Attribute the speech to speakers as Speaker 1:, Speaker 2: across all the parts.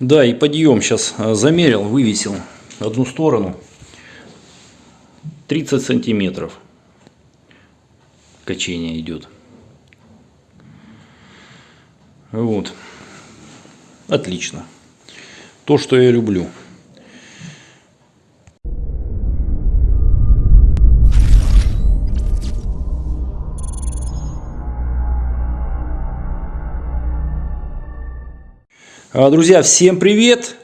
Speaker 1: Да, и подъем сейчас а, замерил, вывесил одну сторону. 30 сантиметров качение идет. Вот. Отлично. То, что я люблю. Друзья, всем привет!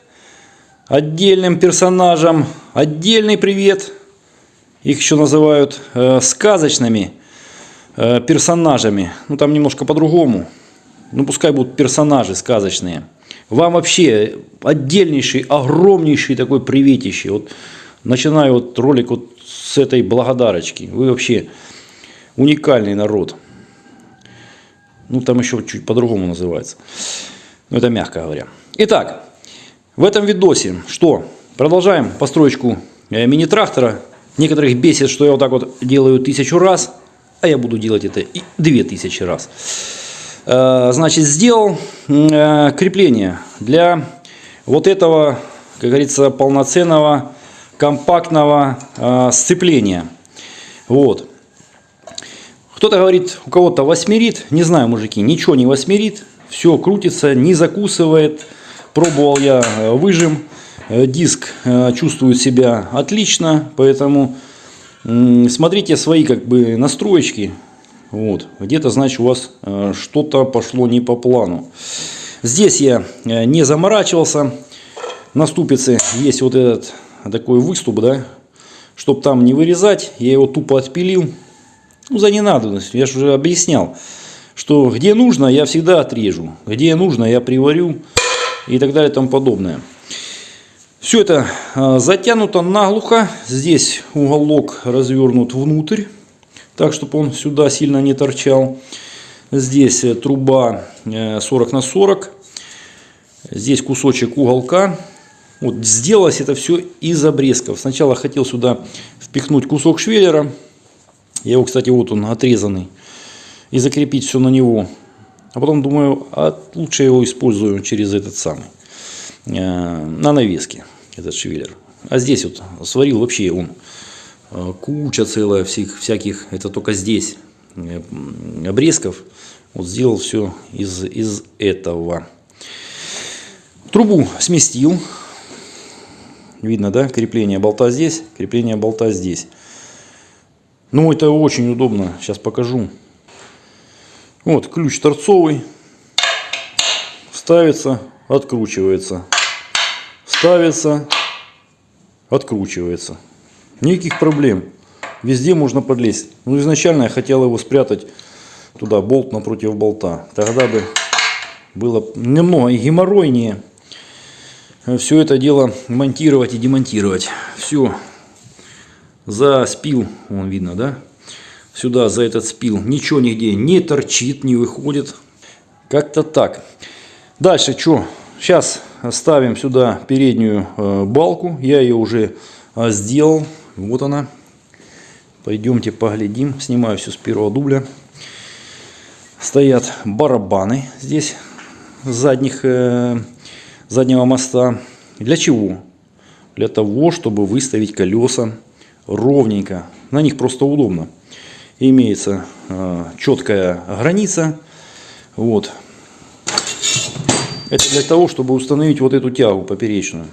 Speaker 1: Отдельным персонажам отдельный привет. Их еще называют э, сказочными э, персонажами. Ну там немножко по-другому. Ну пускай будут персонажи сказочные. Вам вообще отдельнейший, огромнейший такой приветище. Вот начинаю вот ролик вот с этой благодарочки. Вы вообще уникальный народ. Ну там еще чуть по-другому называется. Ну, это мягко говоря. Итак, в этом видосе что? Продолжаем построечку э, мини-трактора. Некоторых бесит, что я вот так вот делаю тысячу раз, а я буду делать это и две тысячи раз. Э, значит, сделал э, крепление для вот этого, как говорится, полноценного компактного сцепления. Вот. Кто-то говорит, у кого-то восьмерит. Не знаю, мужики, ничего не восьмерит. Все крутится, не закусывает. Пробовал я э, выжим. Э, диск э, чувствует себя отлично, поэтому смотрите свои как бы настроечки. Вот, где-то, значит, у вас что-то пошло не по плану. Здесь я не заморачивался. На ступице есть вот этот такой выступ, да, чтобы там не вырезать, я его тупо отпилил. Ну, за ненадобностью, я же уже объяснял что где нужно, я всегда отрежу, где нужно, я приварю и так далее и тому подобное. Все это а, затянуто наглухо. Здесь уголок развернут внутрь, так, чтобы он сюда сильно не торчал. Здесь э, труба 40 э, на 40. Здесь кусочек уголка. Вот сделалось это все из обрезков. Сначала хотел сюда впихнуть кусок швеллера. Я его, кстати, вот он отрезанный и закрепить все на него. А потом думаю, а лучше его использую через этот самый, э, на навеске, этот швеллер. А здесь вот сварил вообще он э, куча целая всех, всяких, это только здесь, э, обрезков. Вот сделал все из, из этого. Трубу сместил. Видно, да, крепление болта здесь, крепление болта здесь. Ну, это очень удобно, сейчас покажу. Вот ключ торцовый. Ставится, откручивается. Ставится, откручивается. Никаких проблем. Везде можно подлезть. Ну, изначально я хотел его спрятать туда, болт напротив болта. Тогда бы было немного геморройнее все это дело монтировать и демонтировать. Все. За спил, вон видно, да? Сюда за этот спил ничего нигде не торчит, не выходит. Как-то так. Дальше что? Сейчас ставим сюда переднюю э, балку. Я ее уже э, сделал. Вот она. Пойдемте поглядим. Снимаю все с первого дубля. Стоят барабаны здесь задних, э, заднего моста. Для чего? Для того, чтобы выставить колеса ровненько. На них просто удобно имеется э, четкая граница. Вот. Это для того, чтобы установить вот эту тягу поперечную.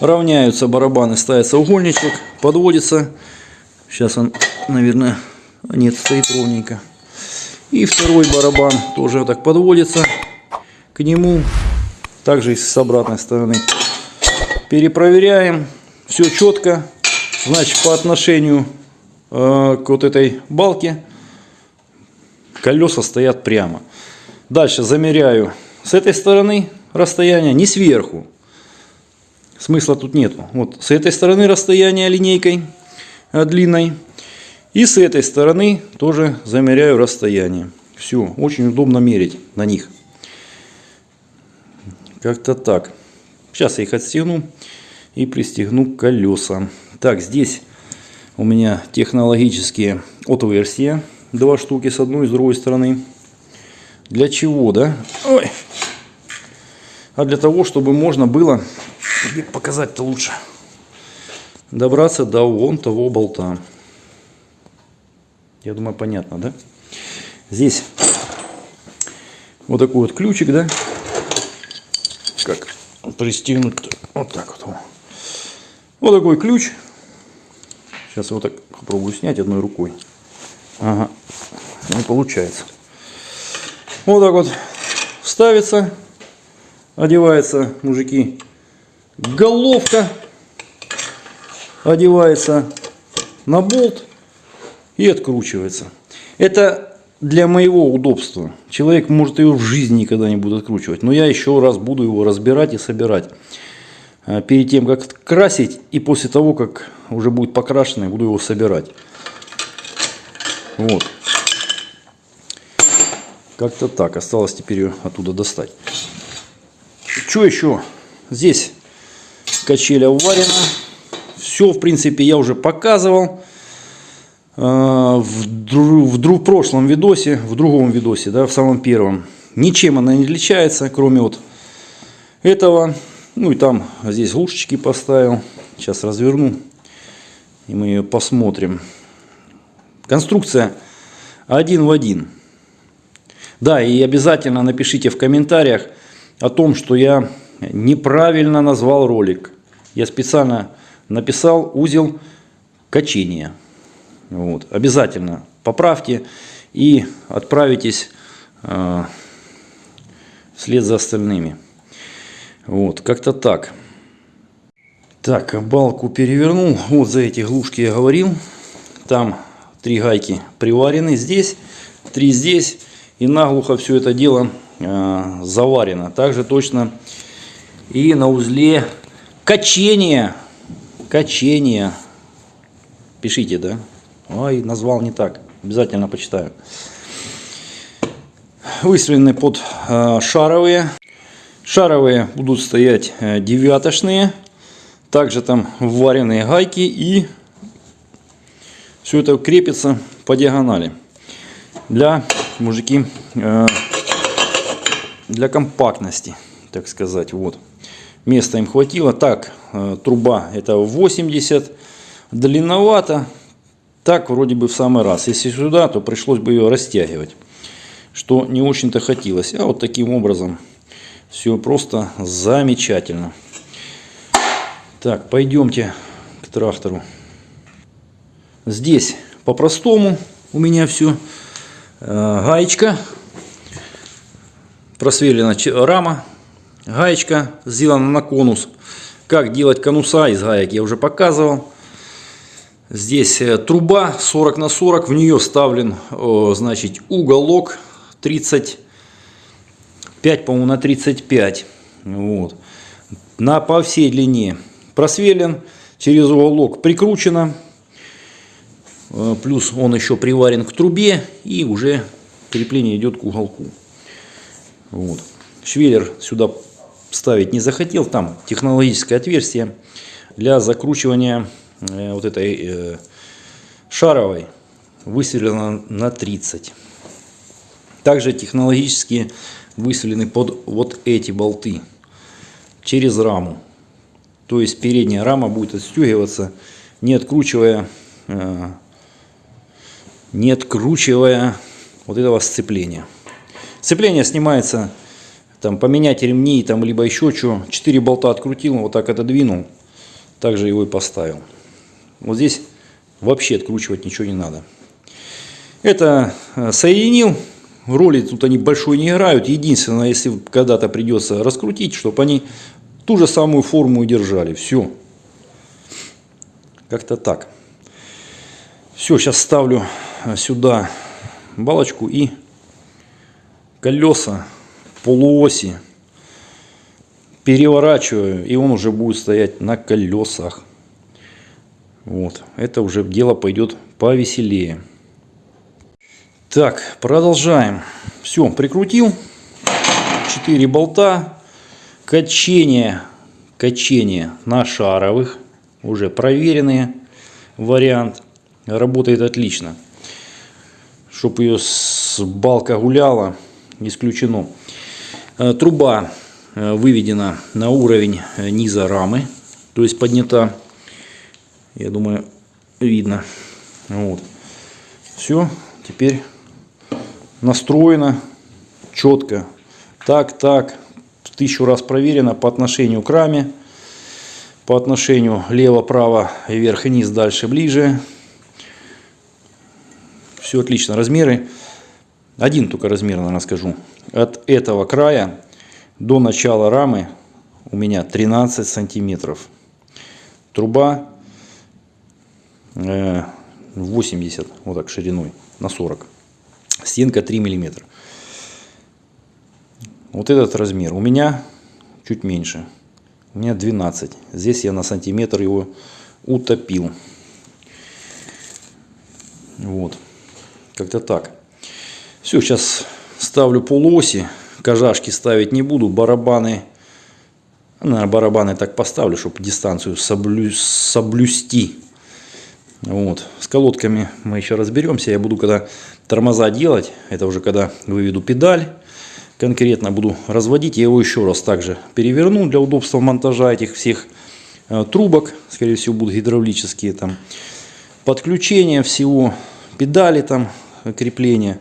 Speaker 1: Равняются барабаны, ставится угольничек, подводится. Сейчас он, наверное, нет, стоит ровненько. И второй барабан тоже так подводится к нему. Также и с обратной стороны. Перепроверяем. Все четко. Значит, по отношению к вот этой балке колеса стоят прямо. Дальше замеряю с этой стороны расстояние, не сверху. Смысла тут нету. Вот с этой стороны расстояние линейкой э, длинной. И с этой стороны тоже замеряю расстояние. Все, очень удобно мерить на них. Как-то так. Сейчас я их отстегну и пристегну колеса. Так, здесь у меня технологические отверстия. Два штуки с одной и с другой стороны. Для чего, да? Ой. а для того, чтобы можно было, показать-то лучше, добраться до вон того болта. Я думаю, понятно, да? Здесь вот такой вот ключик, да? Как пристегнуть -то? вот так вот. Вот такой ключ. Сейчас его так попробую снять одной рукой. Ага, не получается. Вот так вот ставится, одевается, мужики, головка, одевается на болт и откручивается. Это для моего удобства. Человек может ее в жизни никогда не будет откручивать. Но я еще раз буду его разбирать и собирать. А, перед тем, как красить и после того, как уже будет покрашенный, буду его собирать. Вот. Как-то так. Осталось теперь ее оттуда достать. Что еще? Здесь качеля варена. Все, в принципе, я уже показывал. А, в, в, в прошлом видосе, в другом видосе, да, в самом первом. Ничем она не отличается, кроме вот этого. Ну и там здесь глушечки поставил. Сейчас разверну. И мы ее посмотрим. Конструкция один в один. Да, и обязательно напишите в комментариях о том, что я неправильно назвал ролик. Я специально написал узел качения. Вот. Обязательно поправьте и отправитесь э, вслед за остальными. Вот, как-то так. Так, балку перевернул. Вот за эти глушки я говорил. Там три гайки приварены здесь, три здесь. И наглухо все это дело э, заварено. Также точно и на узле качения. Качения. Пишите, да? Ой, назвал не так. Обязательно почитаю. Выстроены под э, шаровые. Шаровые будут стоять э, девятошные. Также там вваренные гайки и все это крепится по диагонали. Для, мужики, э, для компактности, так сказать. Вот. Места им хватило. Так, э, труба это 80. Длинновато. Так вроде бы в самый раз. Если сюда, то пришлось бы ее растягивать. Что не очень-то хотелось. А вот таким образом все просто замечательно. Так, пойдемте к трактору. Здесь по-простому у меня все. Э, гаечка. Просверлена рама. Гаечка сделана на конус. Как делать конуса из гаек я уже показывал. Здесь э, труба 40 на 40. В нее вставлен значит, уголок 30 5, по-моему, на 35. Вот. На, по всей длине просверлен, через уголок прикручено. Э, плюс он еще приварен к трубе и уже крепление идет к уголку. Вот. Швеллер сюда ставить не захотел. Там технологическое отверстие для закручивания э, вот этой э, шаровой высверлено на 30. Также технологические высвеллены под вот эти болты через раму. То есть передняя рама будет отстегиваться, не откручивая, э, не откручивая вот этого сцепления. Сцепление снимается, там поменять ремни, там либо еще что. Четыре болта открутил, вот так отодвинул, также его и поставил. Вот здесь вообще откручивать ничего не надо. Это э, соединил роли тут они большой не играют. Единственное, если когда-то придется раскрутить, чтобы они ту же самую форму держали. Все. Как-то так. Все, сейчас ставлю сюда балочку и колеса полуоси переворачиваю, и он уже будет стоять на колесах. Вот, это уже дело пойдет повеселее. Так, продолжаем. Все, прикрутил. 4 болта. Качение. Качение на шаровых. Уже проверенные. Вариант. Работает отлично. Чтобы ее с балка гуляла, исключено. Э, труба э, выведена на уровень э, низа рамы, то есть поднята, я думаю, видно. Вот. Все, теперь настроено четко. Так, так, тысячу раз проверено по отношению к раме, по отношению лево-право, вверх и низ, дальше, ближе. Все отлично. Размеры. Один только размер, наверное, скажу. От этого края до начала рамы у меня 13 сантиметров. Труба 80, э, вот так шириной, на 40. Стенка 3 миллиметра. Вот этот размер у меня чуть меньше. У меня 12. Здесь я на сантиметр его утопил. Вот. Как-то так. Все, сейчас ставлю полуоси. Кожашки ставить не буду. Барабаны. На барабаны так поставлю, чтобы дистанцию соблю... соблюсти. Вот. С колодками мы еще разберемся. Я буду когда тормоза делать. Это уже когда выведу педаль. Конкретно буду разводить. Я его еще раз также переверну для удобства монтажа этих всех э, трубок. Скорее всего будут гидравлические там. Подключение всего. Педали там крепления,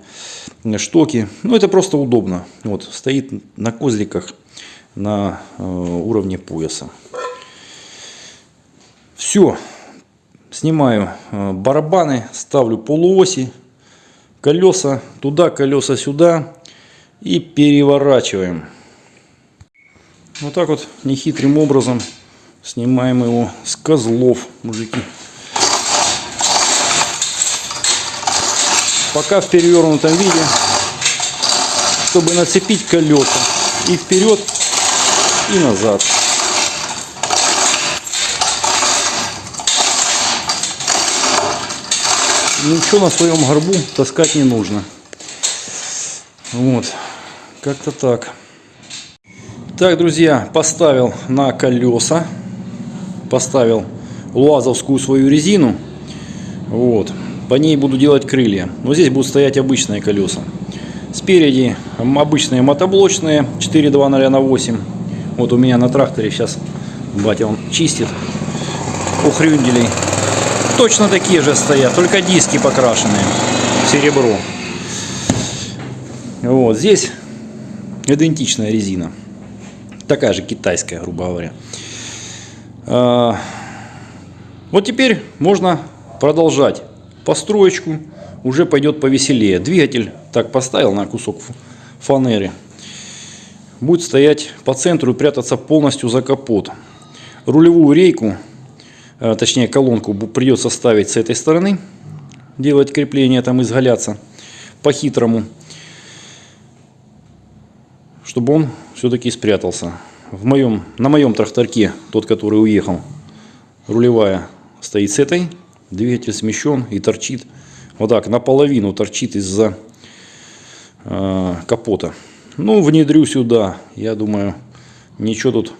Speaker 1: штоки. Ну, это просто удобно. Вот, стоит на козликах на э, уровне пояса. Все. Снимаю э, барабаны, ставлю полуоси, колеса туда, колеса сюда и переворачиваем. Вот так вот нехитрым образом снимаем его с козлов, мужики. пока в перевернутом виде, чтобы нацепить колеса и вперед, и назад. Ничего на своем горбу таскать не нужно. Вот, как-то так. Так, друзья, поставил на колеса, поставил луазовскую свою резину. Вот, по ней буду делать крылья. Но здесь будут стоять обычные колеса. Спереди обычные мотоблочные 420 на 8. Вот у меня на тракторе сейчас батя он чистит у хрюнделей. Точно такие же стоят, только диски покрашенные серебро. Вот здесь идентичная резина. Такая же китайская, грубо говоря. А, вот теперь можно продолжать построечку, уже пойдет повеселее. Двигатель так поставил на кусок фанеры. Будет стоять по центру и прятаться полностью за капот. Рулевую рейку, точнее колонку, придется ставить с этой стороны. Делать крепление, там изгаляться по-хитрому. Чтобы он все-таки спрятался. В моем, на моем тракторке, тот, который уехал, рулевая стоит с этой Двигатель смещен и торчит вот так наполовину торчит из-за э, капота. Ну, внедрю сюда. Я думаю, ничего тут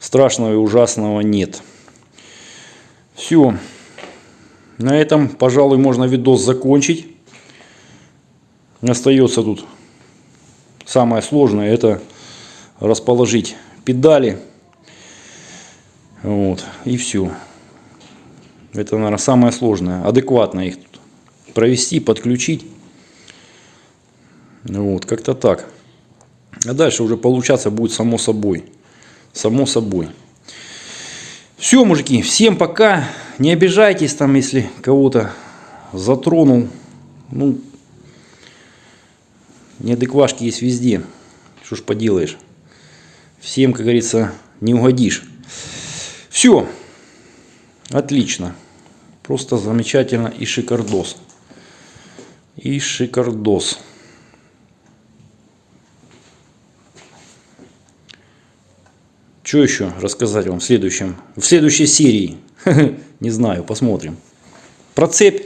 Speaker 1: страшного и ужасного нет. Все. На этом, пожалуй, можно видос закончить. Остается тут самое сложное, это расположить педали. Вот, и все. Это, наверное, самое сложное. Адекватно их провести, подключить. Вот, как-то так. А дальше уже получаться будет само собой. Само собой. Все, мужики, всем пока. Не обижайтесь там, если кого-то затронул. Ну, неадеквашки есть везде. Что ж поделаешь. Всем, как говорится, не угодишь. Все. Отлично. Просто замечательно и шикардос. И шикардос. Что еще рассказать вам в следующем, в следующей серии? Не знаю, посмотрим. Про цепь.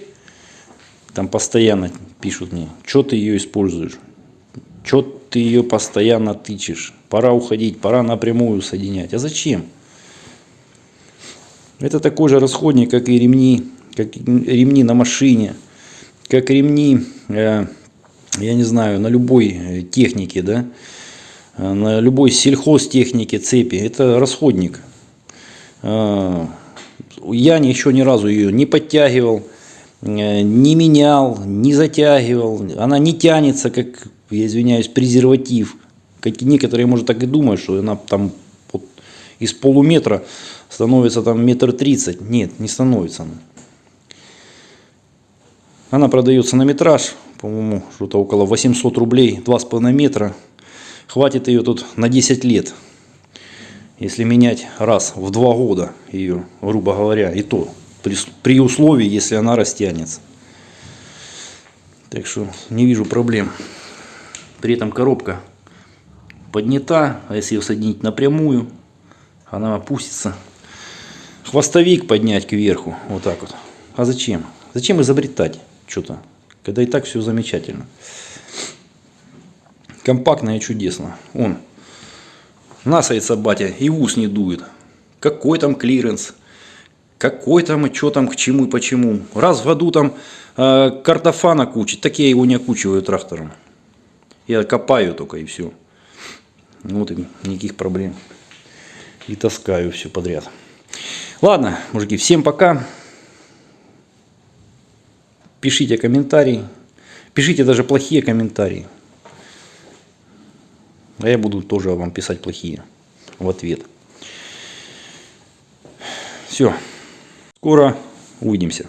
Speaker 1: Там постоянно пишут мне, что ты ее используешь, что ты ее постоянно тычешь. Пора уходить, пора напрямую соединять. А зачем? Это такой же расходник, как и ремни, как ремни на машине, как ремни, э, я не знаю, на любой э, технике, да. Э, на любой сельхозтехнике цепи. Это расходник. Э, Я еще ни разу ее не подтягивал, э, не менял, не затягивал. Она не тянется, как, я извиняюсь, презерватив. Как некоторые, может, так и думают, что она там вот из полуметра становится там метр тридцать. Нет, не становится она. Она продается на метраж, по-моему, что-то около 800 рублей, 2,5 метра. Хватит ее тут на 10 лет. Если менять раз в два года ее, грубо говоря, и то при, при условии, если она растянется. Так что не вижу проблем. При этом коробка поднята, а если ее соединить напрямую, она опустится. Хвостовик поднять кверху, вот так вот. А зачем? Зачем изобретать что-то, когда и так все замечательно. Компактно и чудесно. Он, носится батя и в ус не дует. Какой там клиренс, какой там и что там, к чему и почему. Раз в году там э, картофана кучить, так я его не окучиваю трактором. Я копаю только и все. Вот и никаких проблем. И таскаю все подряд. Ладно, мужики, всем пока. Пишите комментарии. Пишите даже плохие комментарии. А я буду тоже вам писать плохие в ответ. Все. Скоро увидимся.